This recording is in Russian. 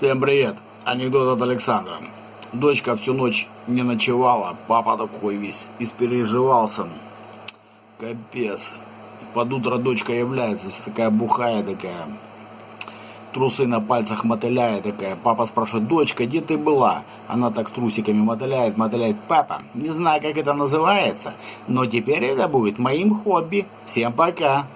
Всем привет! Анекдот от Александра. Дочка всю ночь не ночевала, папа такой весь испереживался. Капец. Под утро дочка является, вся такая бухая такая. Трусы на пальцах мотыляет такая. Папа спрашивает, дочка, где ты была? Она так трусиками мотыляет, мотыляет. Папа, не знаю, как это называется, но теперь это будет моим хобби. Всем пока.